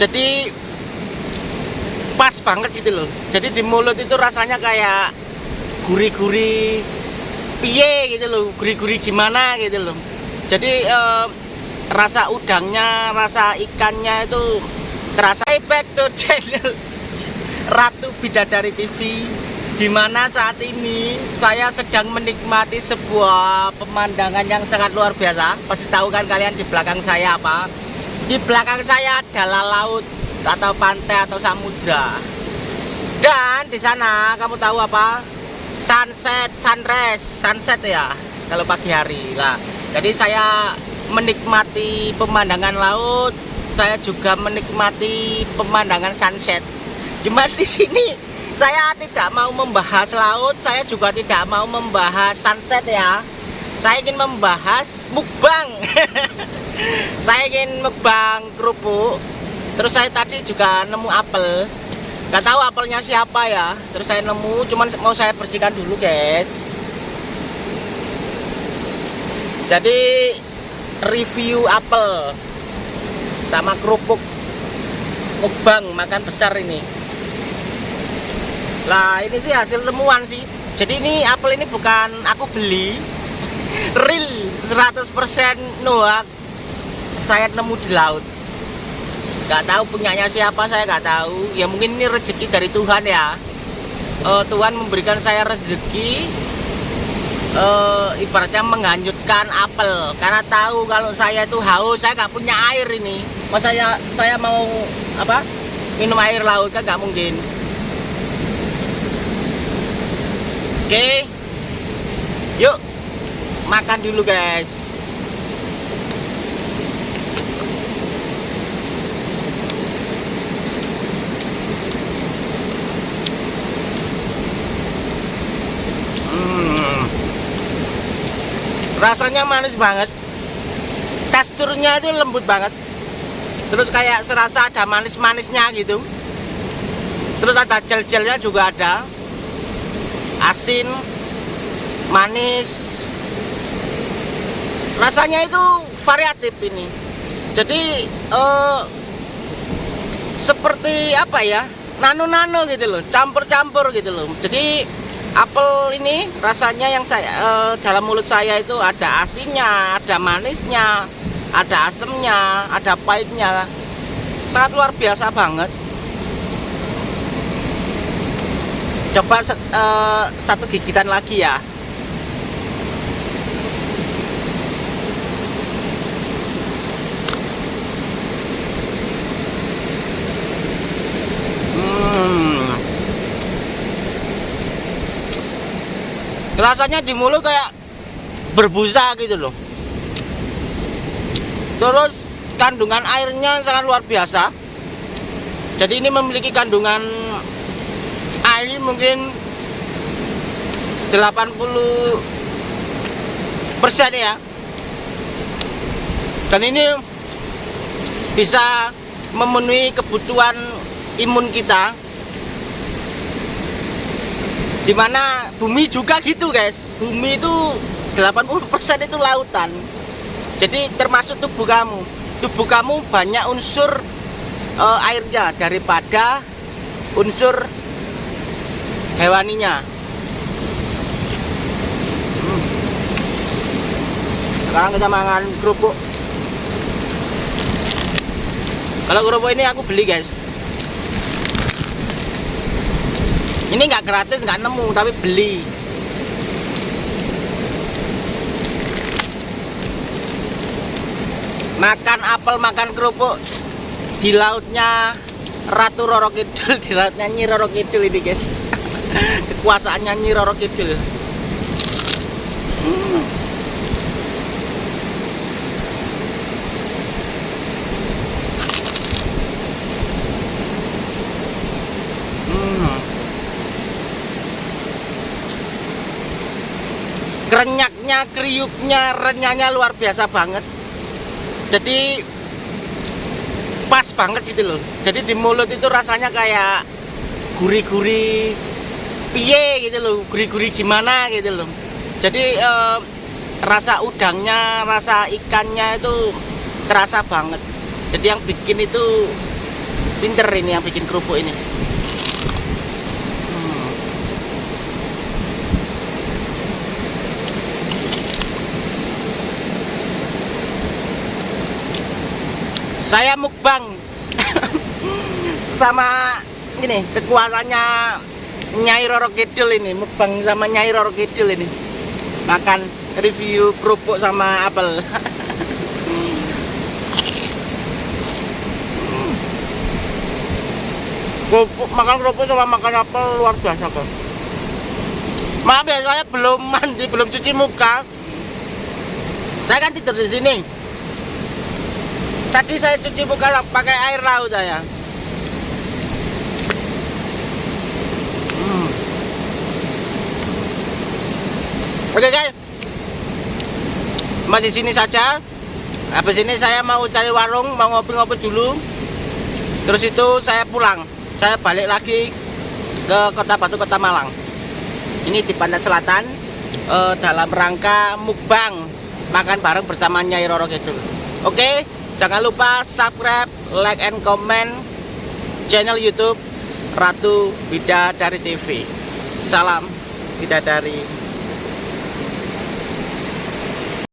jadi pas banget gitu loh. Jadi di mulut itu rasanya kayak gurih-gurih piye gitu loh gurih-gurih gimana gitu loh. Jadi eh, rasa udangnya rasa ikannya itu terasa Hey, to channel Ratu Bidadari TV Di mana saat ini? Saya sedang menikmati sebuah pemandangan yang sangat luar biasa. Pasti tahu kan kalian di belakang saya apa Di belakang saya adalah laut atau pantai atau samudra. Dan di sana kamu tahu apa? Sunset sunrise sunset ya kalau pagi hari. Lah jadi saya menikmati pemandangan laut saya juga menikmati pemandangan sunset. Cuma di sini saya tidak mau membahas laut saya juga tidak mau membahas sunset ya. Saya ingin membahas mukbang saya ingin mukbang kerupuk. Terus saya tadi juga nemu apel. Nggak tahu apelnya siapa ya. Terus saya nemu cuman mau saya bersihkan dulu guys. Jadi review apel sama kerupuk mukbang makan besar ini. Lah ini sih hasil temuan sih. Jadi ini apel ini bukan aku beli. Real 100% noak saya nemu di laut. Nggak tahu punyanya siapa saya nggak tahu. Ya mungkin ini rezeki dari Tuhan ya. Uh, Tuhan memberikan saya rezeki uh, ibaratnya menghanyutkan apel. Karena tahu kalau saya itu haus saya nggak punya air ini. Masa saya saya mau apa minum air laut kan nggak mungkin. Oke. Yuk makan dulu guys rasanya manis banget. Teksturnya itu lembut banget. Terus kayak serasa ada manis-manisnya gitu. Terus ada gel-gelnya juga ada. Asin manis. Rasanya itu variatif ini. Jadi eh, seperti apa ya? Nano-nano gitu loh campur-campur gitu loh. Jadi apel ini rasanya yang saya eh, dalam mulut saya itu ada asinnya, ada manisnya, ada asemnya, ada pahitnya. Sangat luar biasa banget. Coba eh, satu gigitan lagi ya. Rasanya di mulut kayak berbusa gitu loh. Terus kandungan airnya sangat luar biasa. Jadi ini memiliki kandungan air mungkin 80 persen ya. Dan ini bisa memenuhi kebutuhan imun kita di mana bumi juga gitu guys. Bumi itu 80% itu lautan. Jadi termasuk tubuh kamu. Tubuh kamu banyak unsur uh, airnya daripada unsur hewaninya. Hmm. sekarang kita makan kerupuk. Kalau kerupuk ini aku beli guys ini nggak gratis nggak nemu tapi beli. Makan apel makan kerupuk di lautnya Ratu Roro Kidul di lautnya Nyi Roro Kidul ini guys. Kekuasaannya Nyi Roro Kidul renyaknya, kriuknya, renyahnya luar biasa banget. Jadi pas banget gitu loh. Jadi di mulut itu rasanya kayak gurih-gurih piye gitu loh, gurih-gurih gimana gitu loh. Jadi eh, rasa udangnya, rasa ikannya itu terasa banget. Jadi yang bikin itu pinter ini yang bikin kerupuk ini saya mukbang. Sama ini kekuasaannya Nyai Roro Kidul ini mukbang sama Nyai Roro Kidul ini. Makan review kerupuk sama apel. Kerupuk makan kerupuk sama makan apel luar biasa kok. Maaf ya saya belum mandi belum cuci muka. Saya kan tidur di sini tadi saya cuci muka pakai air laut saya Hmm. Oke guys, masih sini saja. Habis ini saya mau cari warung, mau ngopi-ngopi dulu. Terus itu saya pulang. Saya balik lagi ke Kota Batu, Kota Malang. Ini di Pantai Selatan eh, dalam rangka mukbang makan bareng bersama Nyai Roro Kidul. Oke, jangan lupa subscribe, like and comment channel YouTube Ratu Bidadari TV. Salam Bidadari.